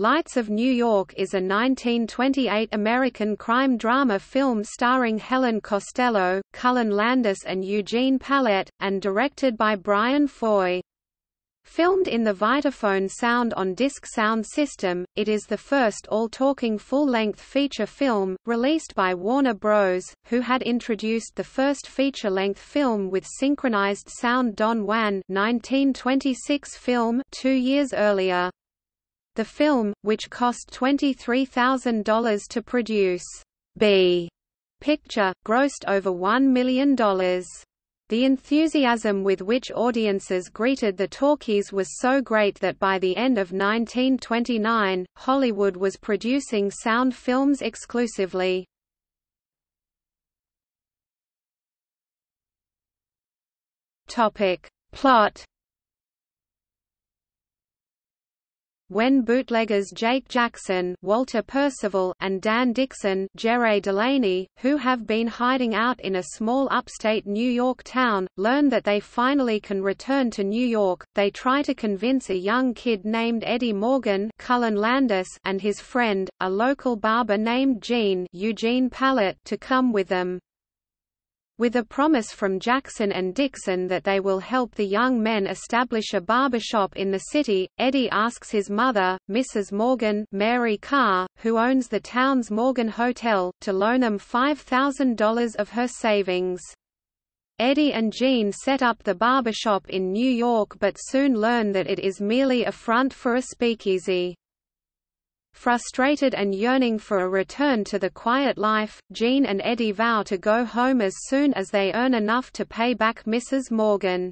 Lights of New York is a 1928 American crime drama film starring Helen Costello, Cullen Landis and Eugene Pallette, and directed by Bryan Foy. Filmed in the Vitaphone sound on disc sound system, it is the first all-talking full-length feature film, released by Warner Bros., who had introduced the first feature-length film with synchronized sound Don Juan 1926 film two years earlier. The film, which cost $23,000 to produce, B picture, grossed over $1 million. The enthusiasm with which audiences greeted the talkies was so great that by the end of 1929, Hollywood was producing sound films exclusively. Plot When bootleggers Jake Jackson Walter Percival and Dan Dixon Jere Delaney, who have been hiding out in a small upstate New York town, learn that they finally can return to New York, they try to convince a young kid named Eddie Morgan Cullen Landis and his friend, a local barber named Gene Eugene Pallette to come with them. With a promise from Jackson and Dixon that they will help the young men establish a barbershop in the city, Eddie asks his mother, Mrs. Morgan Mary Carr, who owns the town's Morgan Hotel, to loan him $5,000 of her savings. Eddie and Gene set up the barbershop in New York but soon learn that it is merely a front for a speakeasy. Frustrated and yearning for a return to the quiet life, Gene and Eddie vow to go home as soon as they earn enough to pay back Mrs. Morgan.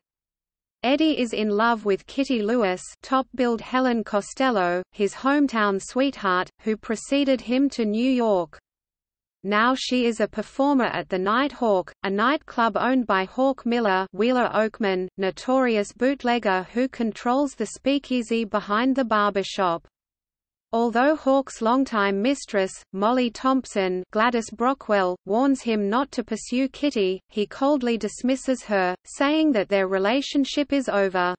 Eddie is in love with Kitty Lewis top-billed Helen Costello, his hometown sweetheart, who preceded him to New York. Now she is a performer at the Night Hawk, a nightclub owned by Hawk Miller Wheeler Oakman, notorious bootlegger who controls the speakeasy behind the barbershop. Although Hawk's longtime mistress, Molly Thompson Gladys Brockwell, warns him not to pursue Kitty, he coldly dismisses her, saying that their relationship is over.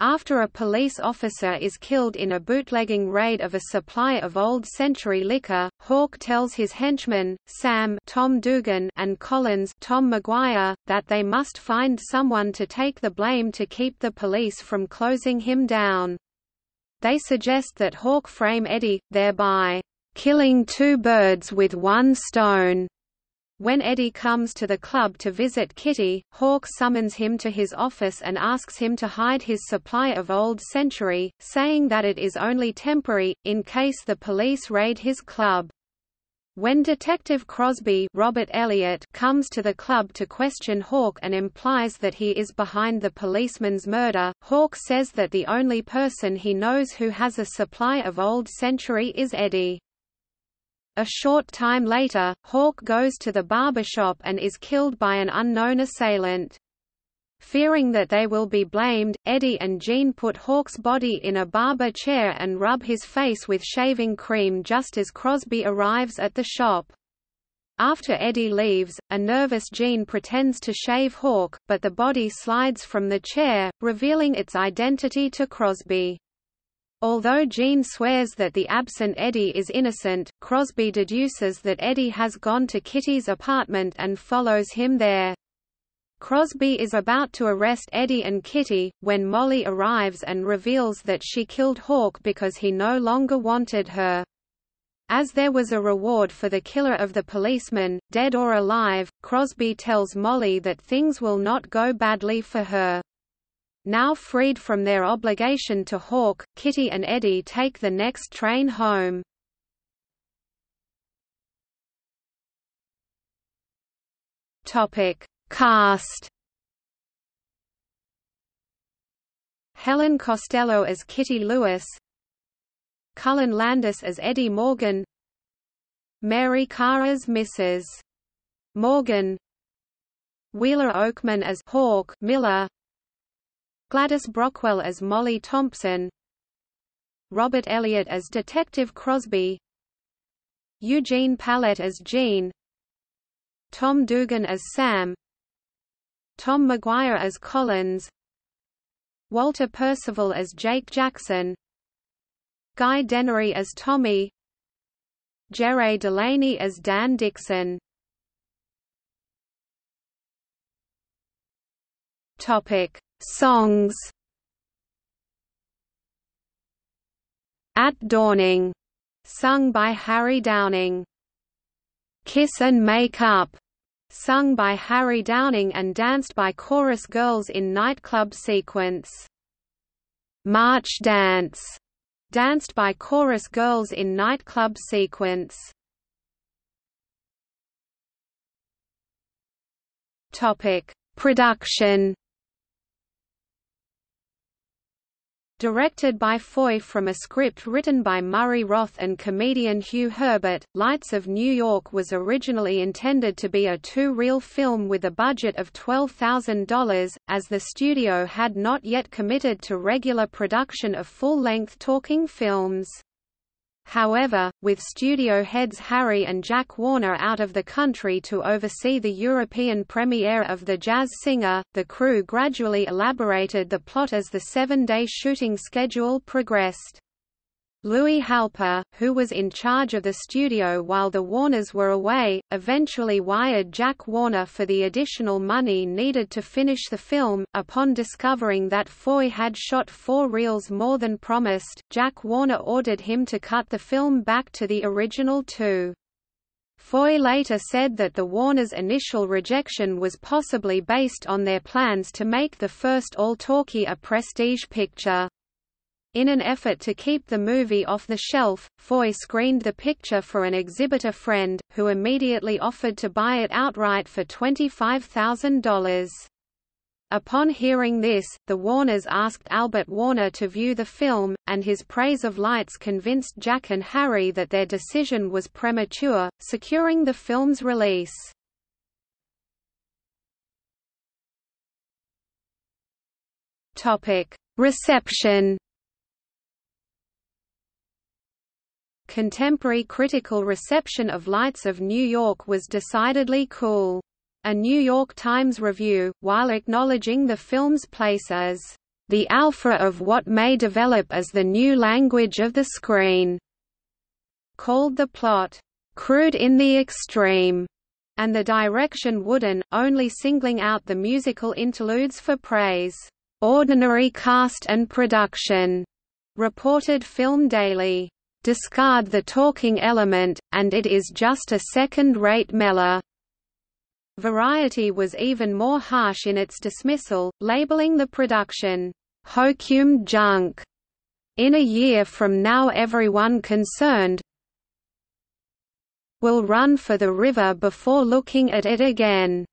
After a police officer is killed in a bootlegging raid of a supply of Old Century liquor, Hawk tells his henchmen, Sam Tom Dugan and Collins Tom McGuire, that they must find someone to take the blame to keep the police from closing him down. They suggest that Hawk frame Eddie, thereby killing two birds with one stone. When Eddie comes to the club to visit Kitty, Hawk summons him to his office and asks him to hide his supply of Old Century, saying that it is only temporary, in case the police raid his club. When Detective Crosby Robert Elliott comes to the club to question Hawk and implies that he is behind the policeman's murder, Hawk says that the only person he knows who has a supply of Old Century is Eddie. A short time later, Hawk goes to the barber shop and is killed by an unknown assailant. Fearing that they will be blamed, Eddie and Gene put Hawk's body in a barber chair and rub his face with shaving cream just as Crosby arrives at the shop. After Eddie leaves, a nervous Gene pretends to shave Hawk, but the body slides from the chair, revealing its identity to Crosby. Although Gene swears that the absent Eddie is innocent, Crosby deduces that Eddie has gone to Kitty's apartment and follows him there. Crosby is about to arrest Eddie and Kitty, when Molly arrives and reveals that she killed Hawk because he no longer wanted her. As there was a reward for the killer of the policeman, dead or alive, Crosby tells Molly that things will not go badly for her. Now freed from their obligation to Hawk, Kitty and Eddie take the next train home. Topic: Cast. Helen Costello as Kitty Lewis. Cullen Landis as Eddie Morgan. Mary Carr as Mrs. Morgan. Wheeler Oakman as Hawk Miller. Gladys Brockwell as Molly Thompson. Robert Elliott as Detective Crosby. Eugene Pallette as Gene. Tom Dugan as Sam Tom McGuire as Collins Walter Percival as Jake Jackson Guy D'Ennery as Tommy Jere Delaney as Dan Dixon Topic: Songs. At Dawning, sung by Harry Downing. Kiss and Make Up, sung by Harry Downing and danced by chorus girls in nightclub sequence. March Dance, danced by chorus girls in nightclub sequence. Topic: Production Directed by Foy from a script written by Murray Roth and comedian Hugh Herbert, Lights of New York was originally intended to be a two-reel film with a budget of $12,000, as the studio had not yet committed to regular production of full-length talking films. However, with studio heads Harry and Jack Warner out of the country to oversee the European premiere of The Jazz Singer, the crew gradually elaborated the plot as the seven-day shooting schedule progressed. Louis Halper, who was in charge of the studio while the Warners were away, eventually wired Jack Warner for the additional money needed to finish the film. Upon discovering that Foy had shot four reels more than promised, Jack Warner ordered him to cut the film back to the original two. Foy later said that the Warners' initial rejection was possibly based on their plans to make the first all-talkie a prestige picture. In an effort to keep the movie off the shelf, Foy screened the picture for an exhibitor friend, who immediately offered to buy it outright for $25,000. Upon hearing this, the Warners asked Albert Warner to view the film, and his praise of lights convinced Jack and Harry that their decision was premature, securing the film's release. Reception Contemporary critical reception of Lights of New York was decidedly cool. A New York Times review, while acknowledging the film's place as the alpha of what may develop as the new language of the screen, called the plot crude in the extreme, and the direction wooden, only singling out the musical interludes for praise. Ordinary cast and production, reported Film Daily discard the talking element, and it is just a second-rate meller. Variety was even more harsh in its dismissal, labeling the production, hokum junk. In a year from now everyone concerned will run for the river before looking at it again.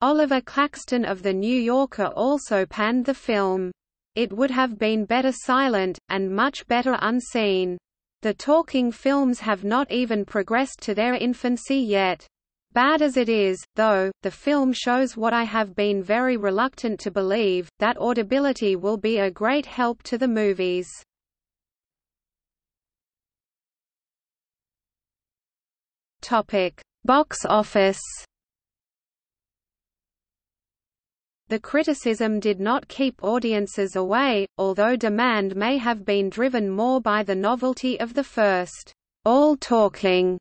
Oliver Claxton of The New Yorker also panned the film. It would have been better silent, and much better unseen. The talking films have not even progressed to their infancy yet. Bad as it is, though, the film shows what I have been very reluctant to believe, that audibility will be a great help to the movies. Box office The criticism did not keep audiences away, although demand may have been driven more by the novelty of the first, all-talking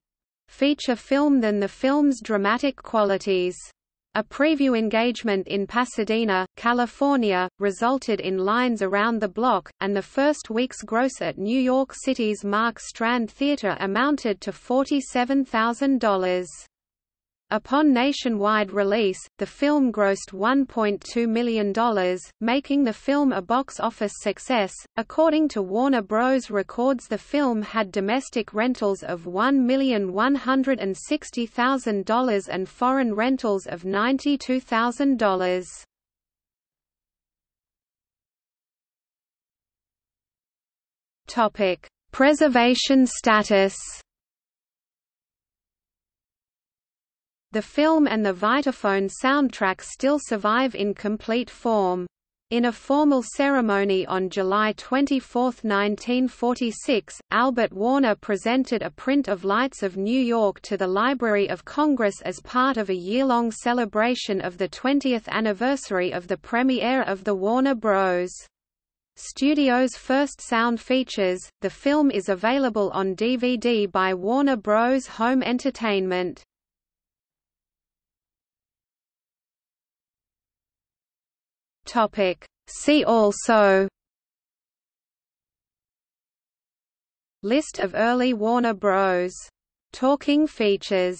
feature film than the film's dramatic qualities. A preview engagement in Pasadena, California, resulted in lines around the block, and the first week's gross at New York City's Mark Strand Theater amounted to $47,000. Upon nationwide release, the film grossed $1.2 million, making the film a box office success. According to Warner Bros. Records, the film had domestic rentals of $1,160,000 and foreign rentals of $92,000. Topic: Preservation status. The film and the Vitaphone soundtrack still survive in complete form. In a formal ceremony on July 24, 1946, Albert Warner presented a print of Lights of New York to the Library of Congress as part of a year-long celebration of the 20th anniversary of the premiere of the Warner Bros. Studio's first sound features. The film is available on DVD by Warner Bros. Home Entertainment. Topic. See also List of early Warner Bros. Talking features